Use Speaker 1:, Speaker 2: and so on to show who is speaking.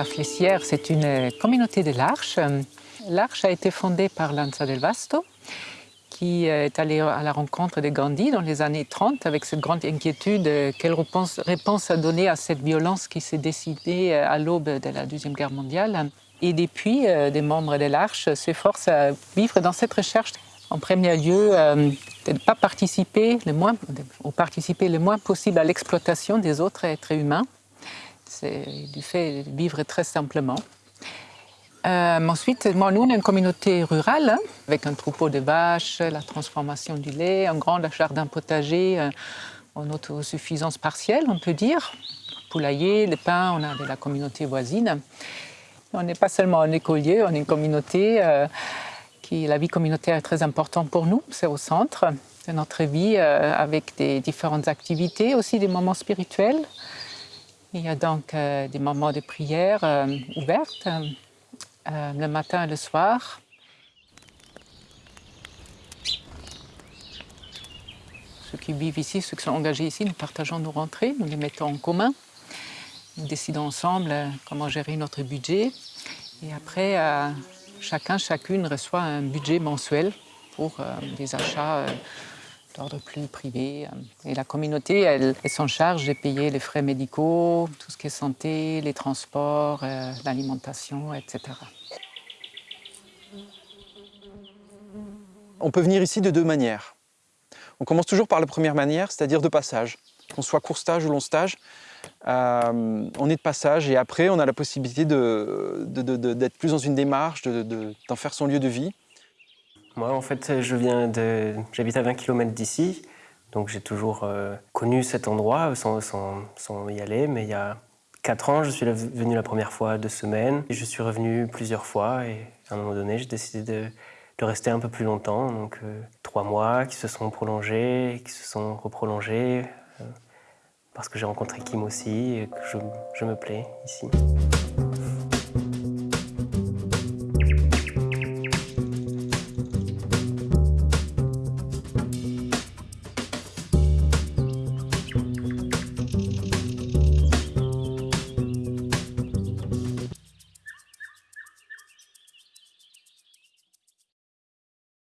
Speaker 1: La Flessière, c'est une communauté de l'Arche. L'Arche a été fondée par Lanza del Vasto, qui est allé à la rencontre de Gandhi dans les années 30 avec cette grande inquiétude quelle réponse, à donner à cette violence qui s'est décidée à l'aube de la Deuxième Guerre mondiale. Et depuis, des membres de l'Arche s'efforcent à vivre dans cette recherche. En premier lieu, de ne pas participer le moins, ou participer le moins possible à l'exploitation des autres êtres humains. C'est du fait de vivre très simplement. Euh, ensuite, moi, nous, on est une communauté rurale, hein, avec un troupeau de vaches, la transformation du lait, un grand jardin potager euh, en autosuffisance partielle, on peut dire. Poulailler, le pain, on a de la communauté voisine. On n'est pas seulement un écolier, on est une communauté euh, qui, la vie communautaire est très importante pour nous, c'est au centre de notre vie, euh, avec des différentes activités, aussi des moments spirituels. Il y a donc euh, des moments de prière euh, ouvertes, le matin et le soir. Ceux qui vivent ici, ceux qui sont engagés ici, nous partageons nos rentrées, nous les mettons en commun. Nous décidons ensemble comment gérer notre budget. Et après, chacun, chacune reçoit un budget mensuel pour des achats d'ordre plus privé. Et la communauté, elle, s'en charge de payer les frais médicaux, tout ce qui est santé, les transports, euh, l'alimentation, etc.
Speaker 2: On peut venir ici de deux manières. On commence toujours par la première manière, c'est-à-dire de passage. Qu'on soit court stage ou long stage, euh, on est de passage et après on a la possibilité d'être plus dans une démarche, d'en faire son lieu de vie.
Speaker 3: Moi, en fait, je viens de... J'habite à 20 km d'ici, donc j'ai toujours euh, connu cet endroit sans, y aller, mais il y a 4 ans, je suis venu la première fois deux semaines, et je suis revenu plusieurs fois, et à un moment donné, j'ai décidé de, rester un peu plus longtemps, donc euh, trois mois qui se sont prolongés, qui se sont reprolongés, euh, parce que j'ai rencontré Kim aussi, et que je me plais ici.